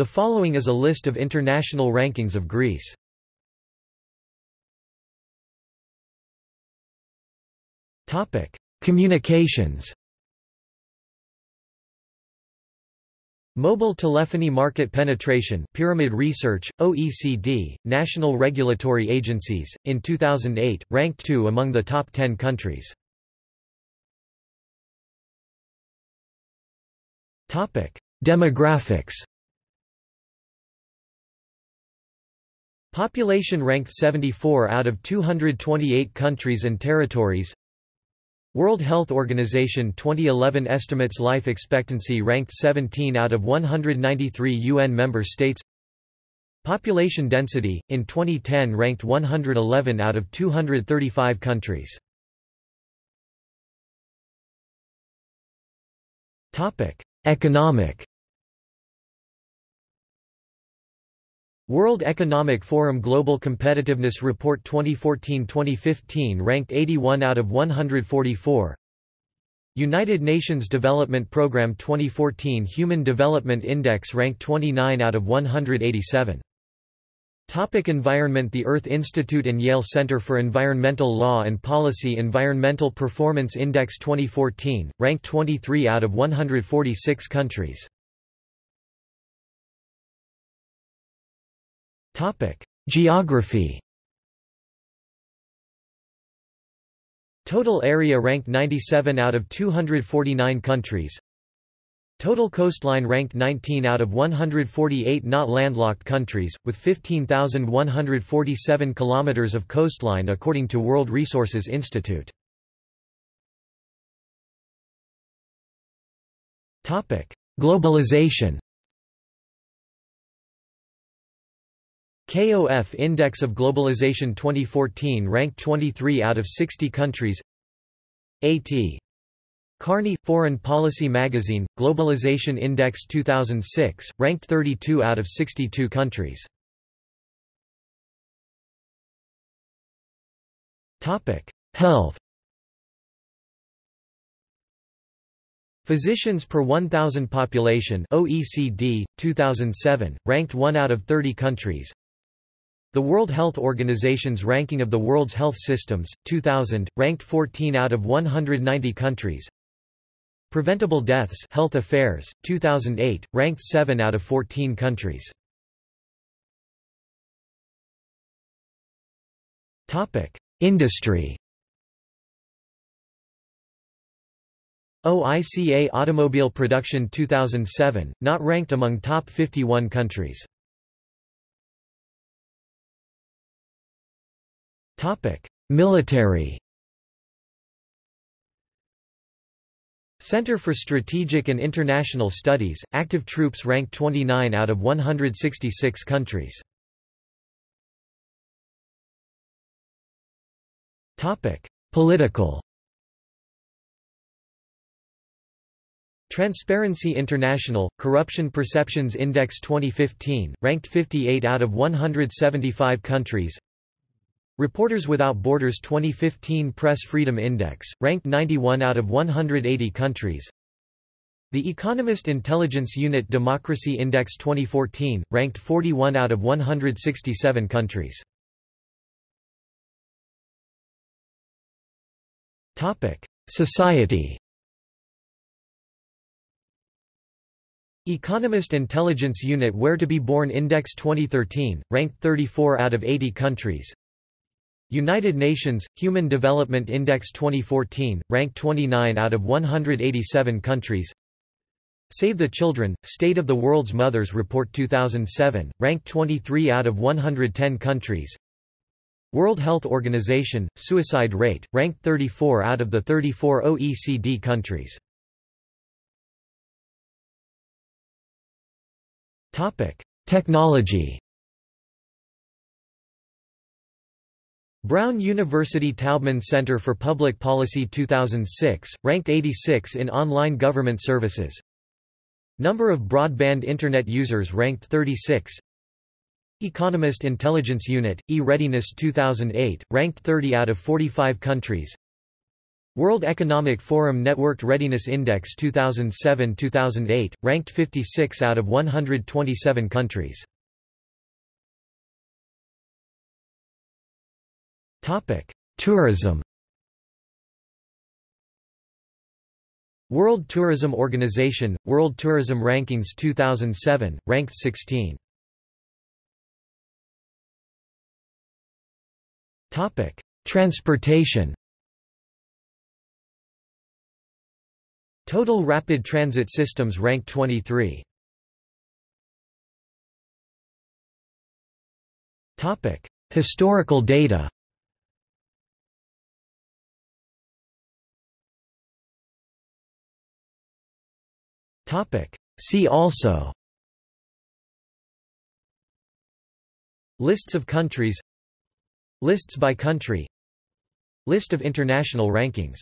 The following is a list of international rankings of Greece. Topic: Communications. Mobile telephony market penetration Pyramid Research, OECD, national regulatory agencies, in 2008, ranked 2 among the top 10 countries. Demographics Population ranked 74 out of 228 countries and territories. World Health Organization 2011 estimates life expectancy ranked 17 out of 193 UN member states. Population density, in 2010 ranked 111 out of 235 countries. Economic World Economic Forum Global Competitiveness Report 2014-2015 ranked 81 out of 144 United Nations Development Programme 2014 Human Development Index ranked 29 out of 187 Topic environment The Earth Institute and Yale Center for Environmental Law and Policy Environmental Performance Index 2014, ranked 23 out of 146 countries Geography. Total area ranked 97 out of 249 countries. Total coastline ranked 19 out of 148 not landlocked countries, with 15,147 kilometers of coastline according to World Resources Institute. Globalization KOF Index of Globalization 2014 ranked 23 out of 60 countries A.T. Kearney, Foreign Policy Magazine, Globalization Index 2006, ranked 32 out of 62 countries. Health Physicians per 1,000 population OECD, 2007, ranked 1 out of 30 countries the World Health Organization's ranking of the world's health systems, 2000, ranked 14 out of 190 countries. Preventable deaths Health Affairs, 2008, ranked 7 out of 14 countries. Industry OICA Automobile Production 2007, not ranked among top 51 countries. Military Center for Strategic and International Studies, active troops ranked 29 out of 166 countries. Political Transparency International, Corruption Perceptions Index 2015, ranked 58 out of 175 countries Reporters Without Borders 2015 Press Freedom Index, ranked 91 out of 180 countries. The Economist Intelligence Unit Democracy Index 2014, ranked 41 out of 167 countries. Society. Economist Intelligence Unit Where to be Born Index 2013, ranked 34 out of 80 countries United Nations, Human Development Index 2014, ranked 29 out of 187 countries. Save the Children, State of the World's Mothers Report 2007, ranked 23 out of 110 countries. World Health Organization, Suicide Rate, ranked 34 out of the 34 OECD countries. Technology Brown University Taubman Center for Public Policy 2006, ranked 86 in online government services. Number of broadband Internet users ranked 36. Economist Intelligence Unit, E-Readiness 2008, ranked 30 out of 45 countries. World Economic Forum Networked Readiness Index 2007-2008, ranked 56 out of 127 countries. Tourism World Tourism Organization, World Tourism Rankings 2007, ranked 16. Transportation Total rapid transit systems ranked 23. Topic: Historical data. See also. Lists of countries. Lists by country. List of international rankings